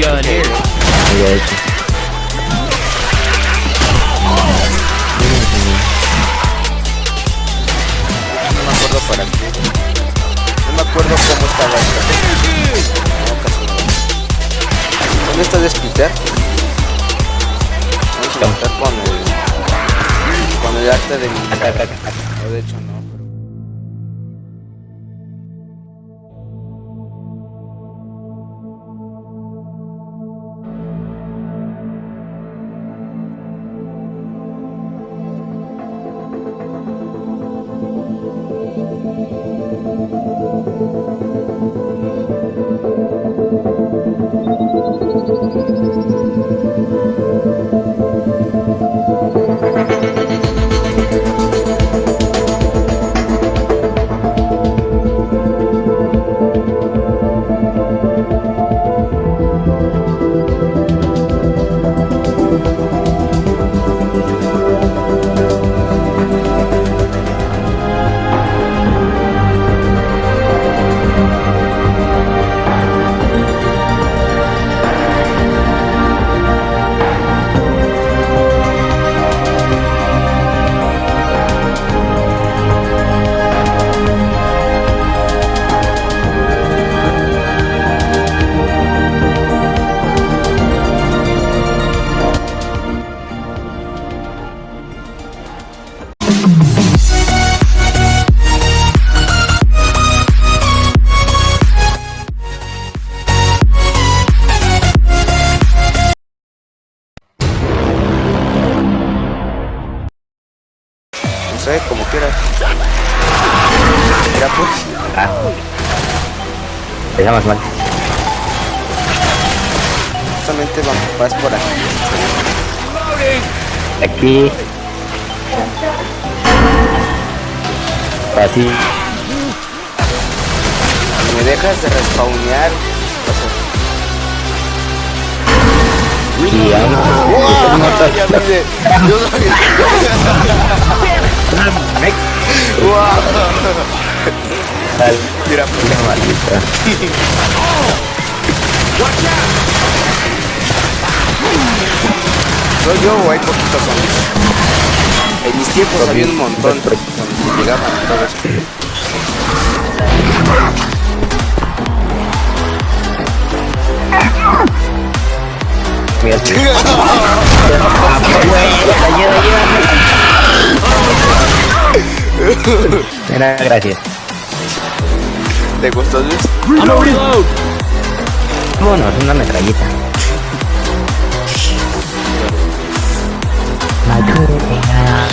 No me acuerdo para qué. No me acuerdo cómo estaba esta. ¿Dónde está Despeter? Vamos a empezar con el... Con el arte de mi... No, de hecho no, sé, como quieras. Mira pues. Ah. Empezamos mal. Justamente vamos, vas por aquí. Aquí. Así. Si me dejas de respawnear. o sea, Y vamos. ¡Wow! Ya vine. Yo sabía. ¡Wow! Mira, pues. Una maldita. ¿Soy yo o hay poquitos zombies? En mis tiempos había un montón cuando llegaban todos. Mira, Mira, gracias. ¿Te gustó, Luis? Reload. Vámonos, una metrallita. Ayuda.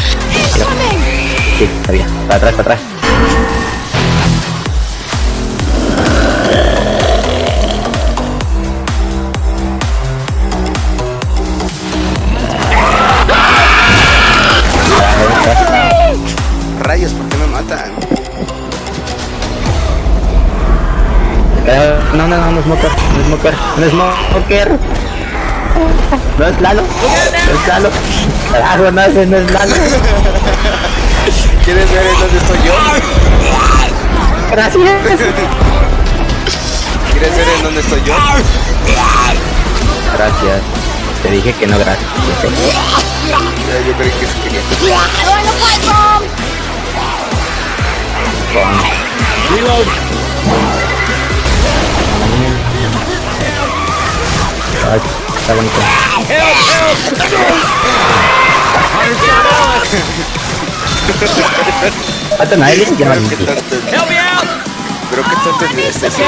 Sí, está bien. Para atrás, para atrás. No, no, no, no es Smoker, no es Smoker, no es Smoker. No es Lalo, no es Lalo. Carajo, no, ese no es Lalo. ¿Quieres ver en dónde estoy yo? Gracias. ¿Quieres ver en dónde estoy yo? Gracias. Te dije que no, gracias. Yo creí que sí quería. Reload. Ay, está bonito. Matan a él y ya Pero qué tonto. Help me out. Pero qué tonto es este serio.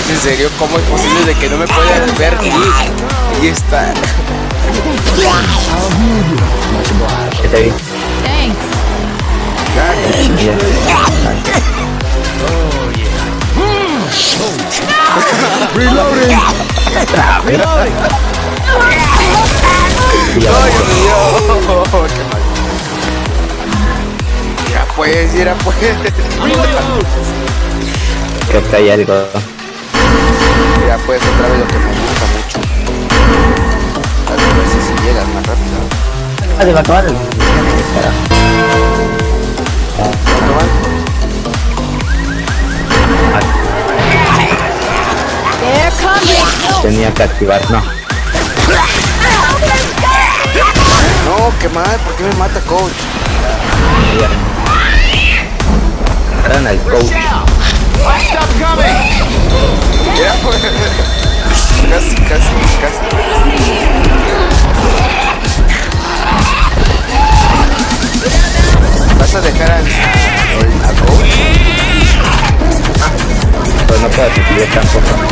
¿Es en serio? ¿Cómo es posible de que no me puedan ver? Y, y está. Está bien. Thanks. Ya. Reloading. Ya ¡Ay. Dios mío! ¡Qué mal! Mira pues, mira pues. Creo que hay algo. Mira pues, otra vez lo que me gusta mucho. A ver si llegas más rápido. Ah, se va a acabar tenía que activar, no. No, qué mal, ¿por qué me mata coach? Eran al coach. Ya, pues. Casi, casi, casi. ¿Vas a dejar al, al, coach? Pero no puedo decidir tampoco.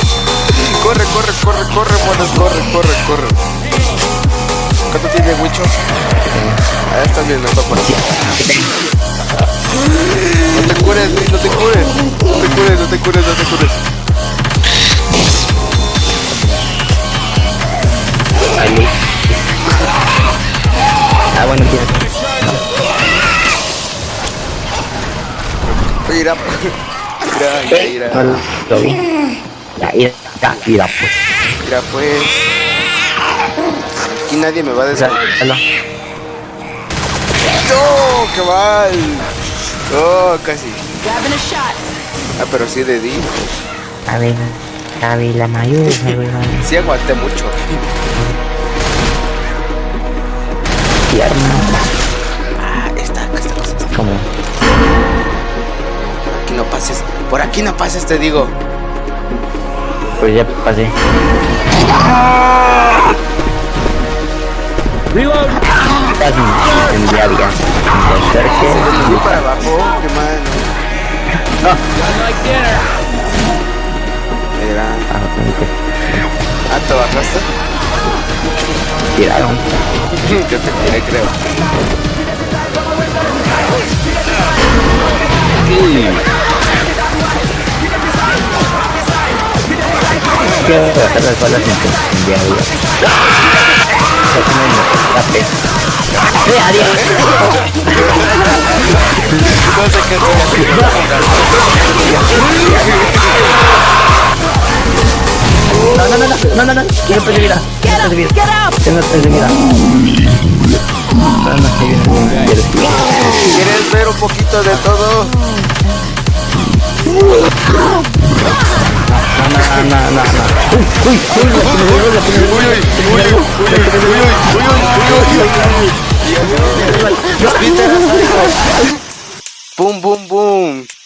Corre, corre, corre, corre, monos, corre, corre, corre. ¿Cuánto tiene Wicho? Ah, está bien, está por aquí. No te cures, no te cures. No te cures, no te cures, no te cures. Ahí. Ah, bueno, tienes. Mira, mira, mira, mira. Ya, mira, ya, mira, pues. Mira, pues. Aquí nadie me va a lo- ¡No! ¡Qué mal! ¡Oh, casi! Grabbing a shot. Ah, pero sí de di. A ver, a ver, la mayor, a ver, a ver. Sí aguanté mucho. Pierna. Ah, esta, esta cosa. Como, Aquí no pases. Por aquí no pases, te digo. Pues ya pasé. Reload! Estás en diaria. Se Acerque. desvió para abajo. ¡Qué mal! Mira. Ah, ¿te bajaste? Tiraron. Yo te tiré, creo. quiero tratar las balas sin de agua. Adiós. No sé qué no, no, no, no, no, no, no, quiero perseguir, quiero perseguir, tengo perseguida. No, no, que viene ¿Quieres ver un poquito de todo? Boom, boom, boom.